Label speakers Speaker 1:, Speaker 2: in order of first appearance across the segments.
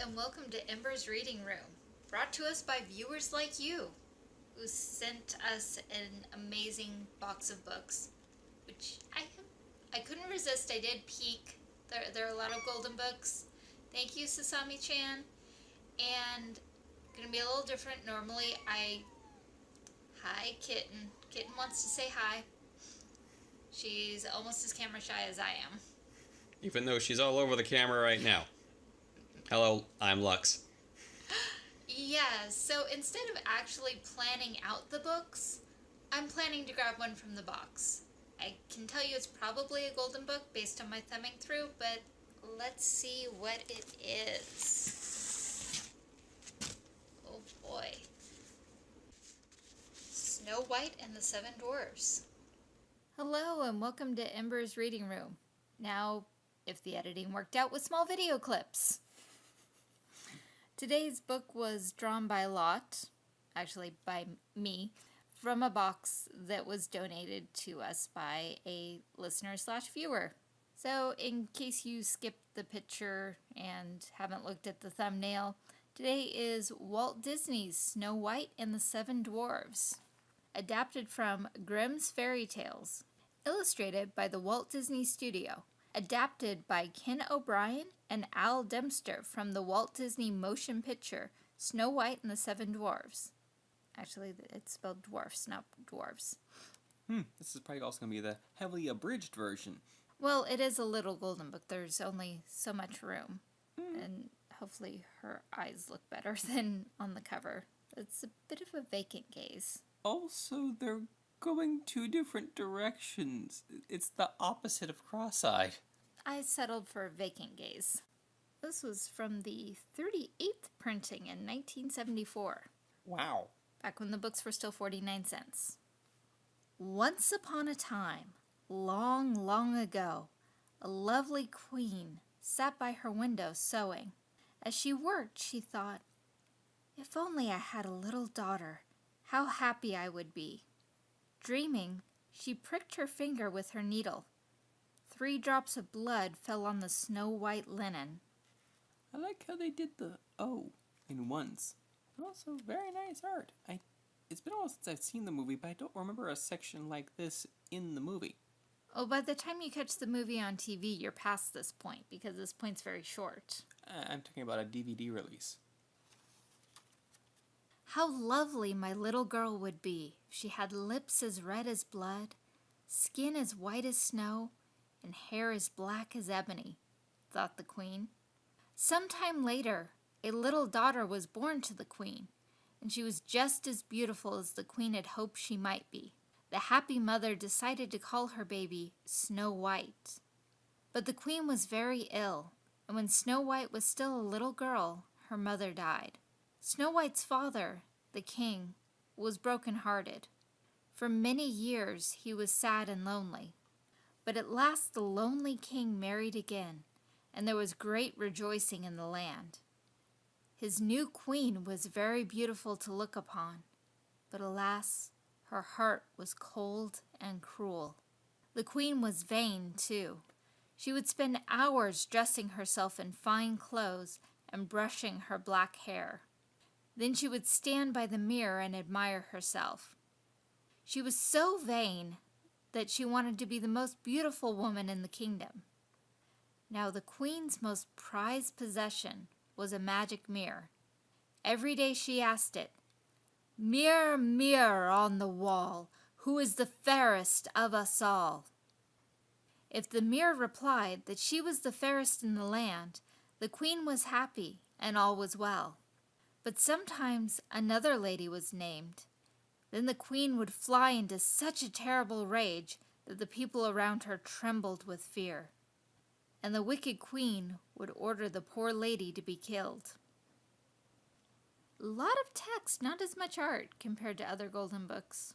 Speaker 1: and welcome to Ember's Reading Room, brought to us by viewers like you, who sent us an amazing box of books, which I I couldn't resist. I did peek. There, there are a lot of golden books. Thank you, Sasami-chan. And gonna be a little different. Normally, I hi kitten. Kitten wants to say hi. She's almost as camera shy as I am.
Speaker 2: Even though she's all over the camera right now. Hello, I'm Lux.
Speaker 1: Yeah, so instead of actually planning out the books, I'm planning to grab one from the box. I can tell you it's probably a golden book based on my thumbing through, but let's see what it is. Oh boy. Snow White and the Seven Dwarfs. Hello and welcome to Ember's Reading Room. Now, if the editing worked out with small video clips. Today's book was drawn by Lot, actually by me, from a box that was donated to us by a listener slash viewer. So in case you skipped the picture and haven't looked at the thumbnail, today is Walt Disney's Snow White and the Seven Dwarfs, adapted from Grimm's Fairy Tales, illustrated by the Walt Disney Studio, adapted by Ken O'Brien and Al Dempster from the Walt Disney motion picture Snow White and the Seven Dwarfs. Actually, it's spelled dwarfs, not dwarves.
Speaker 3: Hmm, this is probably also going to be the heavily abridged version.
Speaker 1: Well, it is a little golden book. There's only so much room. Mm. And hopefully her eyes look better than on the cover. It's a bit of a vacant gaze.
Speaker 3: Also, they're going two different directions. It's the opposite of cross-eyed.
Speaker 1: I settled for a vacant gaze. This was from the 38th printing in 1974.
Speaker 3: Wow.
Speaker 1: Back when the books were still 49 cents. Once upon a time, long, long ago, a lovely queen sat by her window sewing. As she worked, she thought, if only I had a little daughter, how happy I would be. Dreaming, she pricked her finger with her needle. Three drops of blood fell on the snow-white linen.
Speaker 3: I like how they did the O in once. Also, very nice art. I, It's been a while since I've seen the movie, but I don't remember a section like this in the movie.
Speaker 1: Oh, by the time you catch the movie on TV, you're past this point, because this point's very short.
Speaker 3: Uh, I'm talking about a DVD release.
Speaker 1: How lovely my little girl would be if she had lips as red as blood, skin as white as snow, and hair as black as ebony, thought the queen. Some time later, a little daughter was born to the queen, and she was just as beautiful as the queen had hoped she might be. The happy mother decided to call her baby Snow White. But the queen was very ill, and when Snow White was still a little girl, her mother died. Snow White's father, the king, was broken-hearted. For many years he was sad and lonely. But at last the lonely king married again, and there was great rejoicing in the land. His new queen was very beautiful to look upon, but alas, her heart was cold and cruel. The queen was vain, too. She would spend hours dressing herself in fine clothes and brushing her black hair. Then she would stand by the mirror and admire herself. She was so vain that she wanted to be the most beautiful woman in the kingdom. Now the queen's most prized possession was a magic mirror. Every day she asked it, Mirror, mirror on the wall, who is the fairest of us all? If the mirror replied that she was the fairest in the land, the queen was happy and all was well. But sometimes another lady was named. Then the queen would fly into such a terrible rage that the people around her trembled with fear. And the wicked queen would order the poor lady to be killed. A lot of text, not as much art compared to other golden books.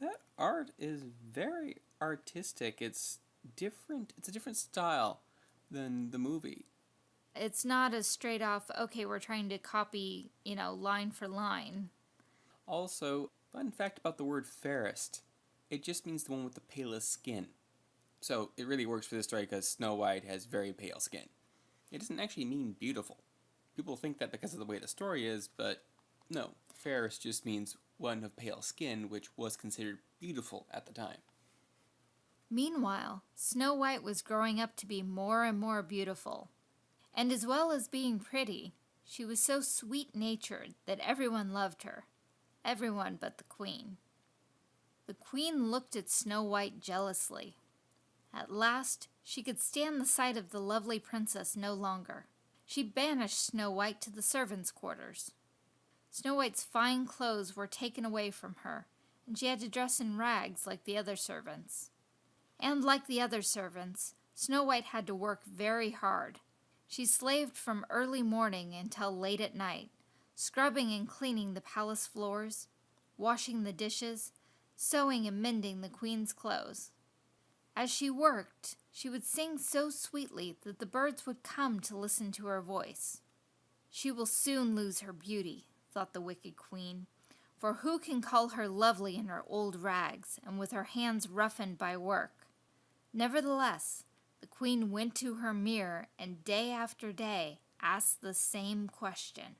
Speaker 3: That art is very artistic. It's different. It's a different style than the movie
Speaker 1: it's not a straight off, okay, we're trying to copy, you know, line for line.
Speaker 3: Also, fun fact about the word fairest. It just means the one with the palest skin. So it really works for this story because Snow White has very pale skin. It doesn't actually mean beautiful. people think that because of the way the story is, but no, fairest just means one of pale skin, which was considered beautiful at the time.
Speaker 1: Meanwhile, Snow White was growing up to be more and more beautiful. And as well as being pretty, she was so sweet natured that everyone loved her. Everyone but the Queen. The Queen looked at Snow White jealously. At last, she could stand the sight of the lovely princess no longer. She banished Snow White to the servants' quarters. Snow White's fine clothes were taken away from her, and she had to dress in rags like the other servants. And like the other servants, Snow White had to work very hard. She slaved from early morning until late at night, scrubbing and cleaning the palace floors, washing the dishes, sewing and mending the queen's clothes. As she worked, she would sing so sweetly that the birds would come to listen to her voice. She will soon lose her beauty, thought the wicked queen, for who can call her lovely in her old rags and with her hands roughened by work? Nevertheless, the queen went to her mirror and day after day asked the same question.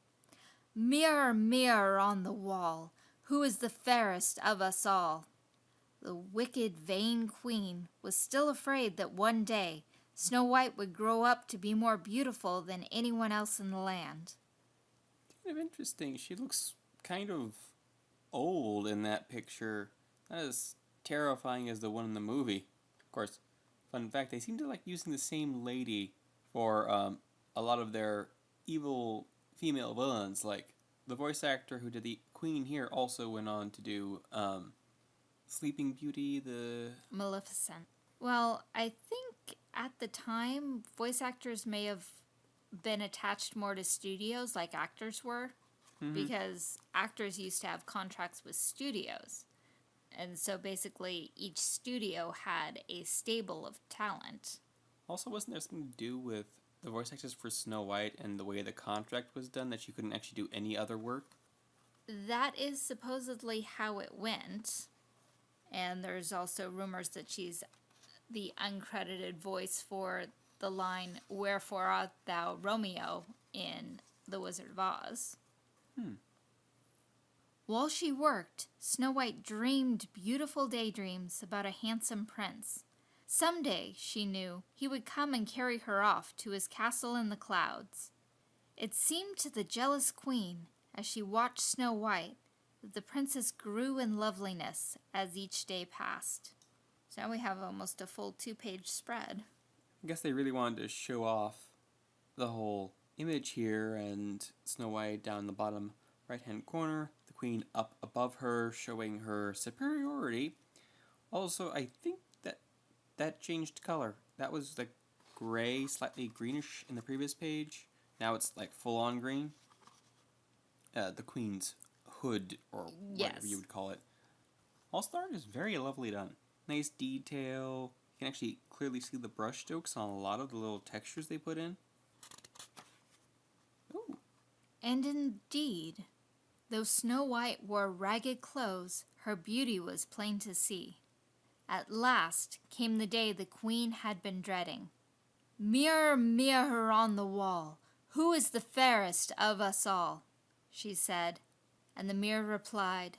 Speaker 1: Mirror, mirror on the wall, who is the fairest of us all? The wicked, vain queen was still afraid that one day Snow White would grow up to be more beautiful than anyone else in the land.
Speaker 3: Kind of interesting. She looks kind of old in that picture. Not as terrifying as the one in the movie. Of course, fun fact, they seem to like using the same lady for um, a lot of their evil female villains. Like, the voice actor who did the Queen here also went on to do um, Sleeping Beauty, the
Speaker 1: Maleficent. Well, I think at the time, voice actors may have been attached more to studios like actors were, because actors used to have contracts with studios. And so basically, each studio had a stable of talent.
Speaker 3: Also, wasn't there something to do with the voice actors for Snow White and the way the contract was done that she couldn't actually do any other work?
Speaker 1: That is supposedly how it went. And there's also rumors that she's the uncredited voice for the line, Wherefore art thou Romeo in The Wizard of Oz.
Speaker 3: Hmm.
Speaker 1: While she worked, Snow White dreamed beautiful daydreams about a handsome prince. Someday, she knew, he would come and carry her off to his castle in the clouds. It seemed to the jealous queen, as she watched Snow White, that the princess grew in loveliness as each day passed. So now we have almost a full two page spread.
Speaker 3: I guess they really wanted to show off the whole image here and Snow White down the bottom right hand corner, Queen up above her, showing her superiority. Also, I think that that changed color. That was like gray, slightly greenish in the previous page. Now it's like full on green. Uh, the Queen's hood, or whatever you would call it. All Star is very lovely done. Nice detail. You can actually clearly see the brush strokes on a lot of the little textures they put in. Ooh,
Speaker 1: And indeed, though Snow White wore ragged clothes, her beauty was plain to see. At last came the day the queen had been dreading. Mirror, mirror on the wall, who is the fairest of us all? she said, and the mirror replied,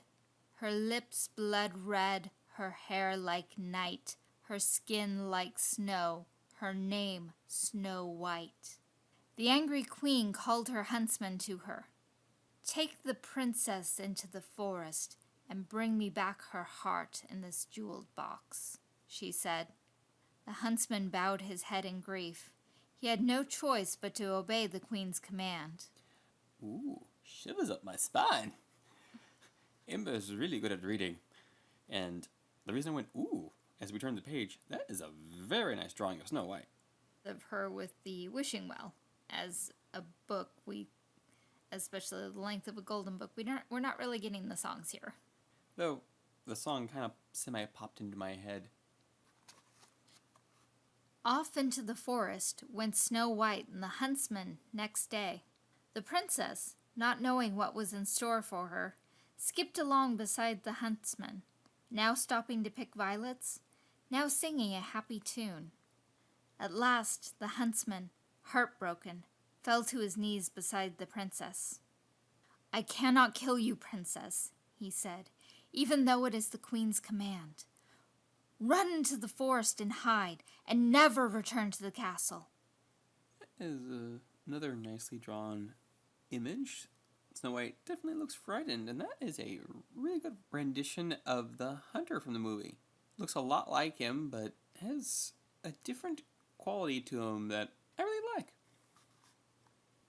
Speaker 1: Her lips blood red, her hair like night, her skin like snow, her name Snow White. The angry queen called her huntsman to her. Take the princess into the forest and bring me back her heart in this jeweled box, she said. The huntsman bowed his head in grief. He had no choice but to obey the queen's command.
Speaker 3: ooh, shivers up my spine. Ember is really good at reading. And the reason I went, ooh, as we turn the page, that is a very nice drawing of Snow White.
Speaker 1: Of her with the wishing well as a book, we, especially the length of a golden book, we don't, we're not really getting the songs here.
Speaker 3: Though, the song kind of semi popped into my head.
Speaker 1: Off into the forest went Snow White and the huntsman next day. The princess, not knowing what was in store for her, skipped along beside the huntsman, now stopping to pick violets, now singing a happy tune. At last, the huntsman, heartbroken, fell to his knees beside the princess. I cannot kill you, princess, he said, even though it is the queen's command. Run into the forest and hide, and never return to the castle.
Speaker 3: Is uh, another nicely drawn image. Snow White definitely looks frightened, and that is a really good rendition of the hunter from the movie. Looks a lot like him, but has a different quality to him that I really like.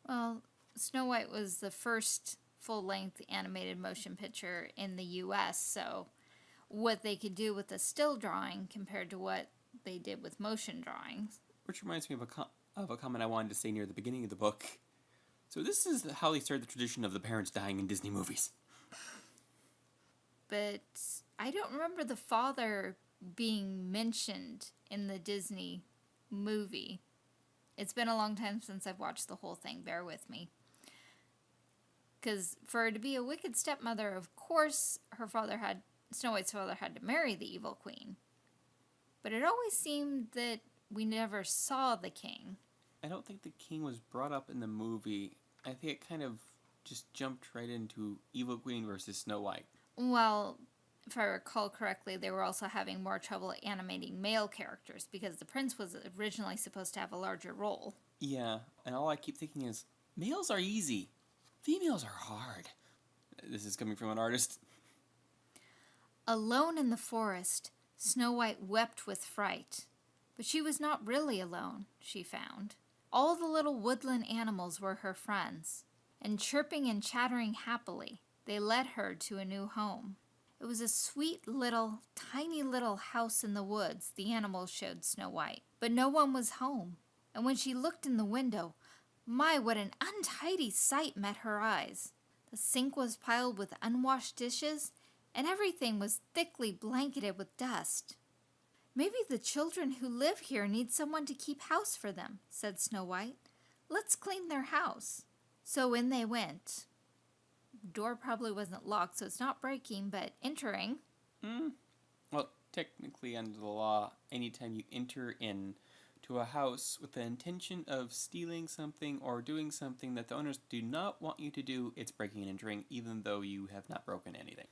Speaker 1: Well, Snow White was the first full length animated motion picture in the US, so what they could do with a still drawing compared to what they did with motion drawings.
Speaker 3: Which reminds me of a, com- of a comment I wanted to say near the beginning of the book. So, this is how they started the tradition of the parents dying in Disney movies.
Speaker 1: But I don't remember the father being mentioned in the Disney movie. It's been a long time since I've watched the whole thing, bear with me. Because for her to be a wicked stepmother, of course, her father had, Snow White's father had to marry the evil queen. But it always seemed that we never saw the king.
Speaker 3: I don't think the king was brought up in the movie. I think it kind of just jumped right into Evil Queen versus Snow White.
Speaker 1: Well, if I recall correctly, they were also having more trouble animating male characters because the prince was originally supposed to have a larger role.
Speaker 3: Yeah, and all I keep thinking is males are easy, females are hard. This is coming from an artist.
Speaker 1: Alone in the forest, Snow White wept with fright. But she was not really alone, she found. All the little woodland animals were her friends, and chirping and chattering happily, they led her to a new home. It was a sweet little, tiny little house in the woods, the animals showed Snow White. But no one was home, and when she looked in the window, my, what an untidy sight met her eyes. The sink was piled with unwashed dishes, and everything was thickly blanketed with dust. Maybe the children who live here need someone to keep house for them, said Snow White. Let's clean their house. So in they went. Door probably wasn't locked, so it's not breaking, but entering.
Speaker 3: Hmm. Well, technically, under the law, anytime you enter in to a house with the intention of stealing something or doing something that the owners do not want you to do, it's breaking and entering, even though you have not broken anything.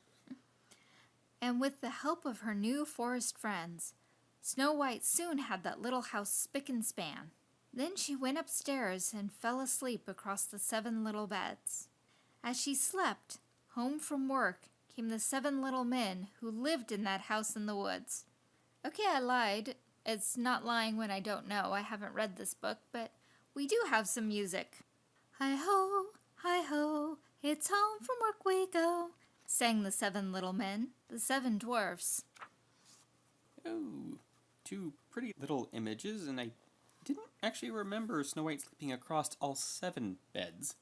Speaker 1: And with the help of her new forest friends, Snow White soon had that little house spick and span. Then she went upstairs and fell asleep across the seven little beds. As she slept, home from work came the seven little men who lived in that house in the woods. Okay, I lied. It's not lying when I don't know. I haven't read this book, but we do have some music. Hi ho, hi ho, it's home from work we go, sang the seven little men, the seven dwarfs.
Speaker 3: Oh, two pretty little images, and I didn't actually remember Snow White sleeping across all seven beds.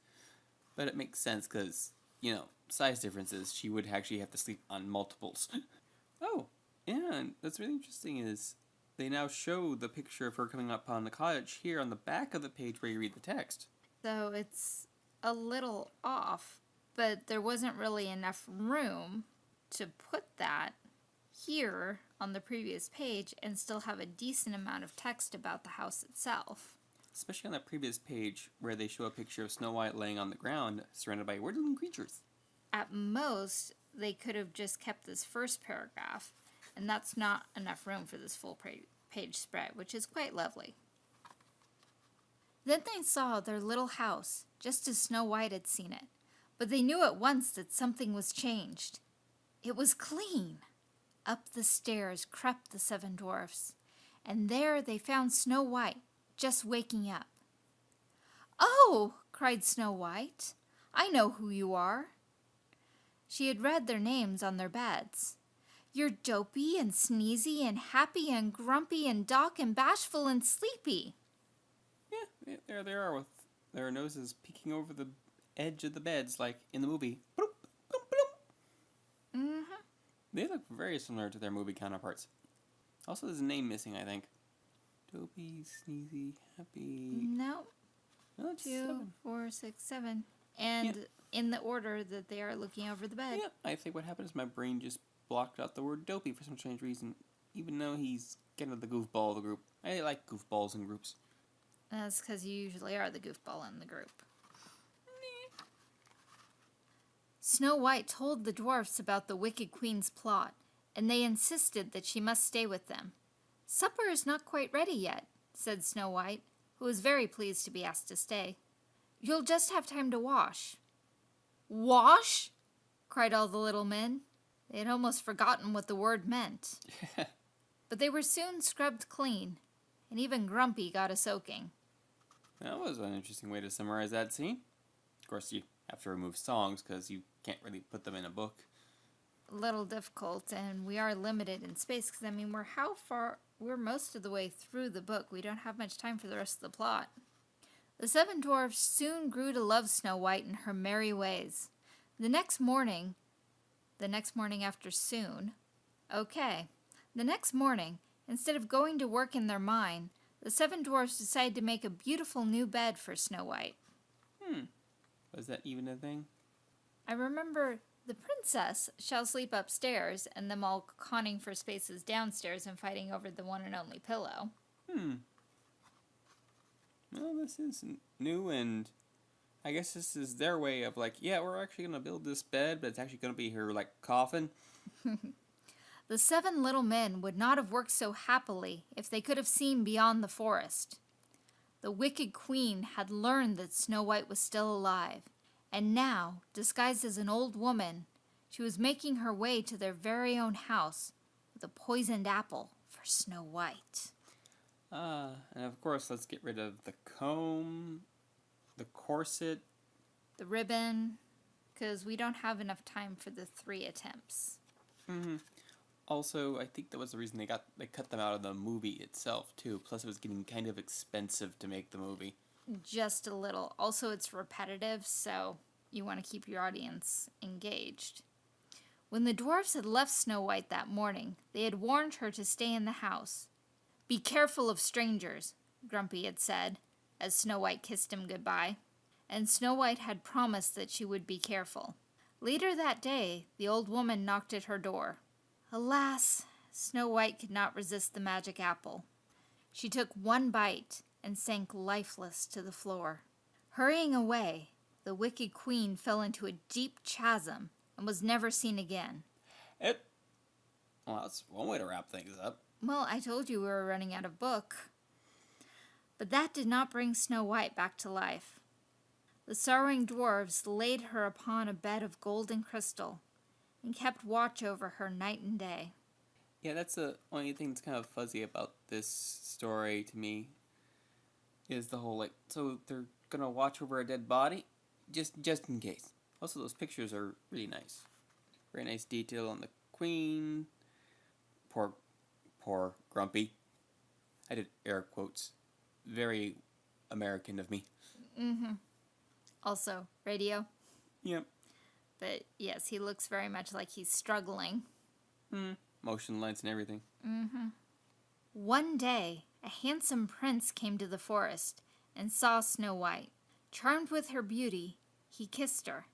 Speaker 3: But it makes sense because, you know, size differences, she would actually have to sleep on multiples. oh, and that's really interesting is they now show the picture of her coming up on the cottage here on the back of the page where you read the text.
Speaker 1: So it's a little off, but there wasn't really enough room to put that here on the previous page and still have a decent amount of text about the house itself.
Speaker 3: Especially on that previous page where they show a picture of Snow White laying on the ground surrounded by woodland creatures.
Speaker 1: At most, they could have just kept this first paragraph, and that's not enough room for this full page spread, which is quite lovely. Then they saw their little house, just as Snow White had seen it, but they knew at once that something was changed. It was clean. Up the stairs crept the seven dwarfs, and there they found Snow White, just waking up. Oh, cried Snow White, I know who you are. She had read their names on their beds. You're dopey and sneezy and happy and grumpy and Doc and bashful and sleepy.
Speaker 3: Yeah, there they are with their noses peeking over the edge of the beds like in the movie.
Speaker 1: Mm-hmm.
Speaker 3: They look very similar to their movie counterparts. Also, there's a name missing, I think. Dopey, sneezy, happy.
Speaker 1: No,
Speaker 3: No,
Speaker 1: two,
Speaker 3: seven.
Speaker 1: four, six, seven. And in the order that they are looking over the bed.
Speaker 3: Yeah, I think what happened is my brain just blocked out the word dopey for some strange reason, even though he's kind of the goofball of the group. I like goofballs in groups.
Speaker 1: That's because you usually are the goofball in the group. Snow White told the dwarfs about the Wicked Queen's plot, and they insisted that she must stay with them. Supper is not quite ready yet, said Snow White, who was very pleased to be asked to stay. You'll just have time to wash. Wash? cried all the little men. They had almost forgotten what the word meant. but they were soon scrubbed clean, and even Grumpy got a soaking.
Speaker 3: That was an interesting way to summarize that scene. Of course, you have to remove songs because you can't really put them in a book.
Speaker 1: Little difficult, and we are limited in space because, I mean, we're how far? We're most of the way through the book. We don't have much time for the rest of the plot. The seven dwarfs soon grew to love Snow White and her merry ways. The next morning, the next morning after soon, okay, the next morning, instead of going to work in their mine, the seven dwarfs decided to make a beautiful new bed for Snow White.
Speaker 3: Hmm. Was that even a thing?
Speaker 1: I remember the princess shall sleep upstairs, and them all conning for spaces downstairs and fighting over the one and only pillow.
Speaker 3: Hmm. Well, this is new, and I guess this is their way of like, yeah, we're actually gonna build this bed, but it's actually gonna be her like coffin.
Speaker 1: The seven little men would not have worked so happily if they could have seen beyond the forest. The wicked queen had learned that Snow White was still alive, and now, disguised as an old woman, she was making her way to their very own house with a poisoned apple for Snow White.
Speaker 3: Ah, and of course, let's get rid of the comb, the corset.
Speaker 1: The ribbon, because we don't have enough time for the three attempts.
Speaker 3: Mm-hmm. Also, I think that was the reason they got they cut them out of the movie itself too. Plus, it was getting kind of expensive to make the movie.
Speaker 1: Just a little. Also, it's repetitive, so you want to keep your audience engaged. When the dwarfs had left Snow White that morning, they had warned her to stay in the house. Be careful of strangers, Grumpy had said, as Snow White kissed him goodbye. And Snow White had promised that she would be careful. Later that day, the old woman knocked at her door. Alas, Snow White could not resist the magic apple. She took one bite and sank lifeless to the floor. Hurrying away, the wicked queen fell into a deep chasm and was never seen again.
Speaker 3: It. Well, that's one way to wrap things up.
Speaker 1: Well, I told you we were running out of book. But that did not bring Snow White back to life. The sorrowing dwarves laid her upon a bed of golden crystal and kept watch over her night and day.
Speaker 3: Yeah, that's the only thing that's kind of fuzzy about this story to me. Is the whole like so they're gonna watch over a dead body, just just in case. Also, those pictures are really nice. Very nice detail on the queen. Poor, poor Grumpy. I did air quotes. Very American of me.
Speaker 1: Mm-hmm. Also, radio.
Speaker 3: Yep.
Speaker 1: But yes, he looks very much like he's struggling.
Speaker 3: Hmm. Motion lights and everything.
Speaker 1: Mm-hmm. One day, a handsome prince came to the forest and saw Snow White. Charmed with her beauty, he kissed her.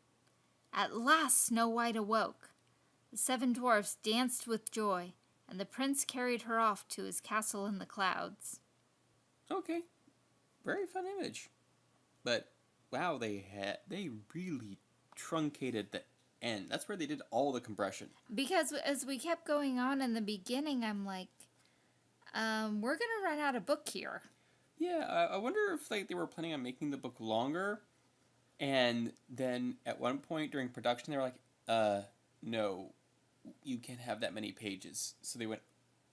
Speaker 1: At last, Snow White awoke. The seven dwarfs danced with joy, and the prince carried her off to his castle in the clouds.
Speaker 3: Okay. Very fun image. But wow, they had they really truncated the end. That's where they did all the compression.
Speaker 1: Because as we kept going on in the beginning, I'm like, um, we're gonna run out of book here.
Speaker 3: Yeah, I, I wonder if like they were planning on making the book longer, and then at one point during production they were like, "Uh, no, you can't have that many pages." So they went,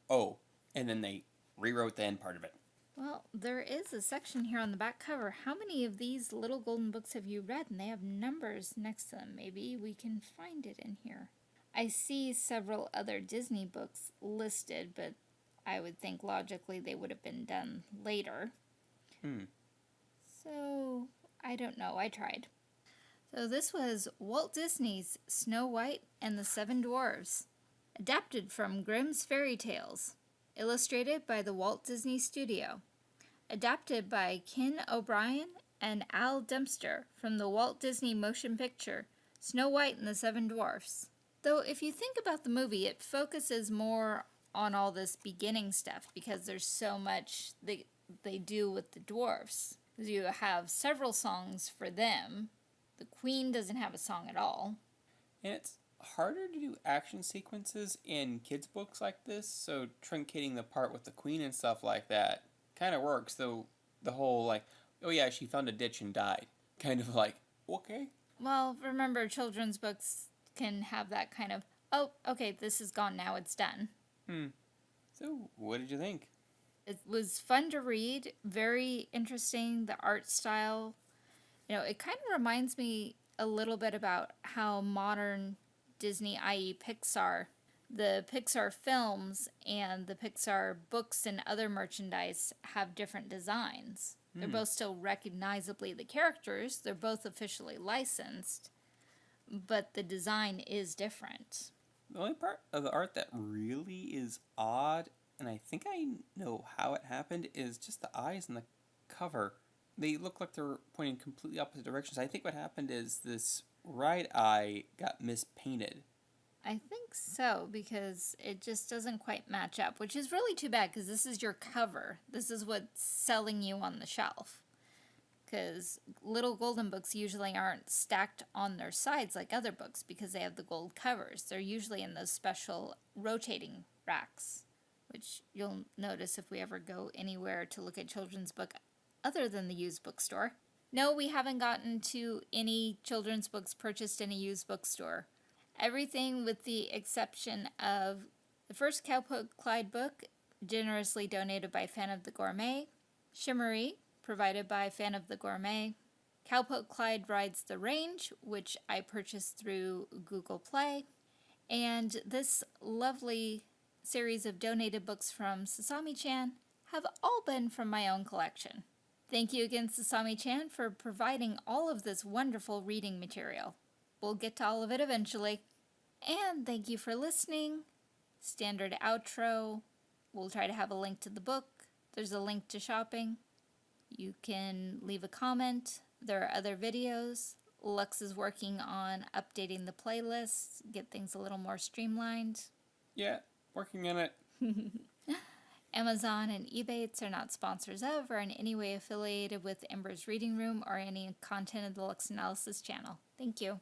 Speaker 3: "Oh," and then they rewrote the end part of it.
Speaker 1: Well, there is a section here on the back cover. How many of these little golden books have you read? And they have numbers next to them. Maybe we can find it in here. I see several other Disney books listed, but I would think logically they would have been done later.
Speaker 3: Hmm.
Speaker 1: So, I don't know. I tried. So, this was Walt Disney's Snow White and the Seven Dwarfs, adapted from Grimm's Fairy Tales, illustrated by the Walt Disney Studio, adapted by Ken O'Brien and Al Dempster from the Walt Disney motion picture Snow White and the Seven Dwarfs. Though, if you think about the movie, it focuses more on all this beginning stuff because there's so much the they do with the dwarfs. You have several songs for them. The queen doesn't have a song at all.
Speaker 3: And it's harder to do action sequences in kids' books like this, so truncating the part with the queen and stuff like that kind of works, though the whole, like, oh yeah, she found a ditch and died. Kind of like, okay.
Speaker 1: Well, remember, children's books can have that kind of, oh, okay, this is gone now, it's done.
Speaker 3: Hmm. So, what did you think?
Speaker 1: It was fun to read, very interesting. The art style, you know, it kind of reminds me a little bit about how modern Disney, i.e., Pixar, the Pixar films and the Pixar books and other merchandise have different designs. They're both still recognizably the characters, they're both officially licensed, but the design is different.
Speaker 3: The only part of the art that really is odd, and I think I know how it happened, is just the eyes and the cover. They look like they're pointing completely opposite directions. I think what happened is this right eye got mispainted.
Speaker 1: I think so because it just doesn't quite match up, which is really too bad because this is your cover. This is what's selling you on the shelf. Because little golden books usually aren't stacked on their sides like other books because they have the gold covers. They're usually in those special rotating racks, which you'll notice if we ever go anywhere to look at children's book other than the used bookstore. No, we haven't gotten to any children's books purchased in a used bookstore. Everything with the exception of the first Cowpoke Clyde book, generously donated by Fan of the Gourmet, Shimmery, provided by Fan of the Gourmet, Cowpoke Clyde Rides the Range, which I purchased through Google Play, and this lovely series of donated books from Sasami Chan have all been from my own collection. Thank you again, Sasami Chan, for providing all of this wonderful reading material. We'll get to all of it eventually. And thank you for listening. Standard outro. We'll try to have a link to the book. There's a link to shopping. You can leave a comment. There are other videos. Lux is working on updating the playlist, get things a little more streamlined.
Speaker 3: Yeah, working on it.
Speaker 1: Amazon and Ebates are not sponsors of or in any way affiliated with Ember's Reading Room or any content of the Lux Analysis channel. Thank you.